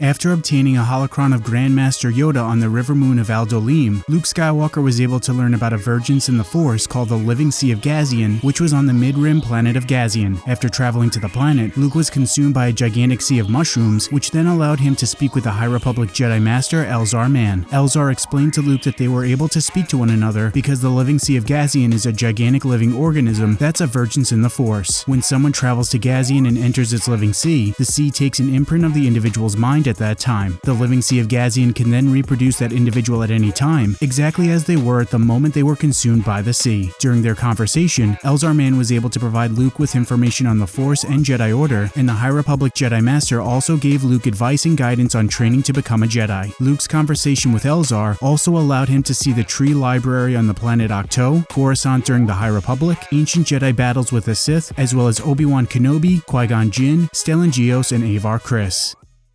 After obtaining a holocron of Grandmaster Yoda on the river moon of Aldolim, Luke Skywalker was able to learn about a vergence in the Force called the Living Sea of Gazian, which was on the mid-rim planet of Gazian. After traveling to the planet, Luke was consumed by a gigantic sea of mushrooms, which then allowed him to speak with the High Republic Jedi Master Elzar Mann. Elzar explained to Luke that they were able to speak to one another because the Living Sea of Gazian is a gigantic living organism that's a vergence in the Force. When someone travels to Gazian and enters its living sea, the sea takes an imprint of the individual's mind at that time. The living sea of Gazian can then reproduce that individual at any time, exactly as they were at the moment they were consumed by the sea. During their conversation, Elzar Mann was able to provide Luke with information on the Force and Jedi Order, and the High Republic Jedi Master also gave Luke advice and guidance on training to become a Jedi. Luke's conversation with Elzar also allowed him to see the tree library on the planet Ahch-To, Coruscant during the High Republic, ancient Jedi battles with the Sith, as well as Obi-Wan Kenobi, Qui-Gon Jinn, Stellan Gios, and Avar Kriss.